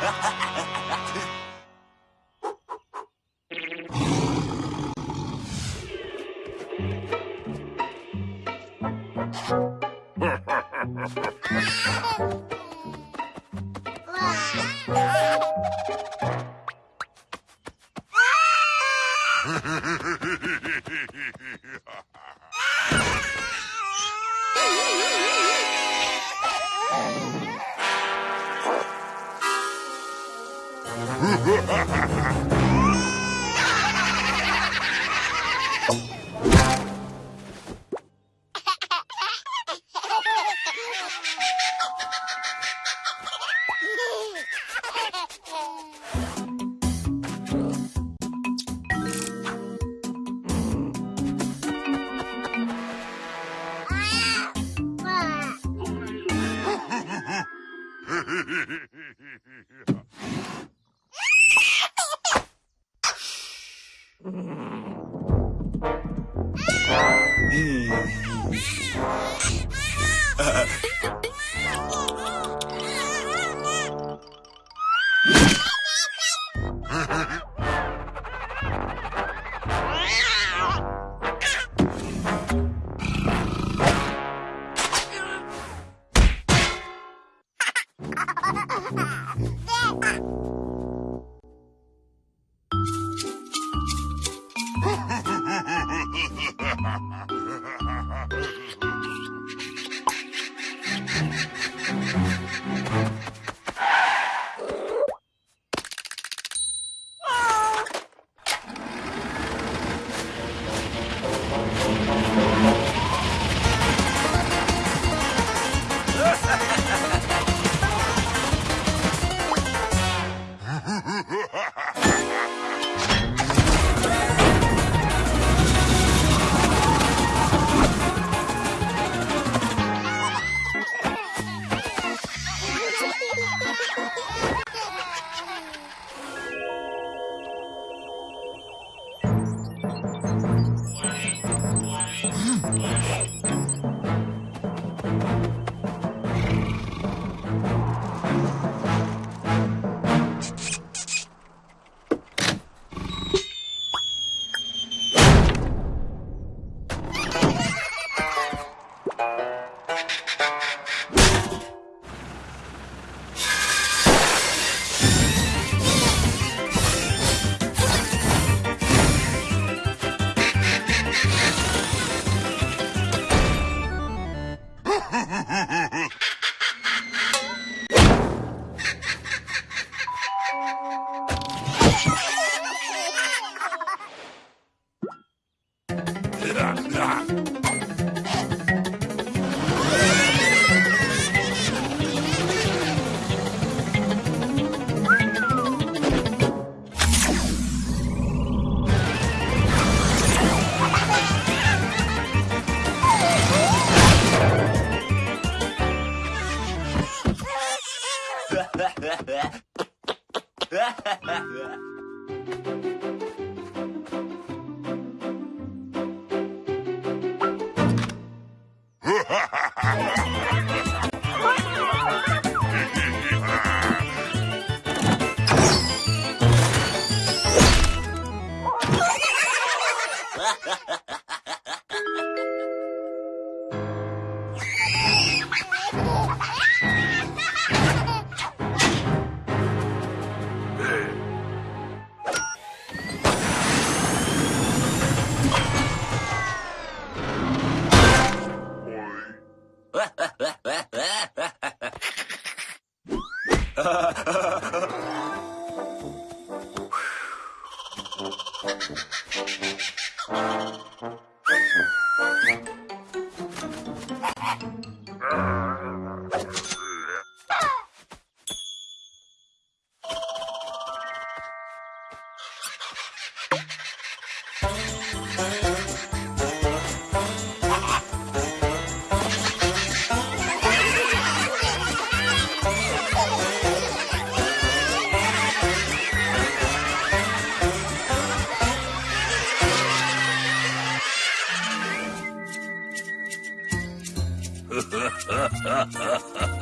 ha ha ha Ha ha ha! Ha ha ha! Ah!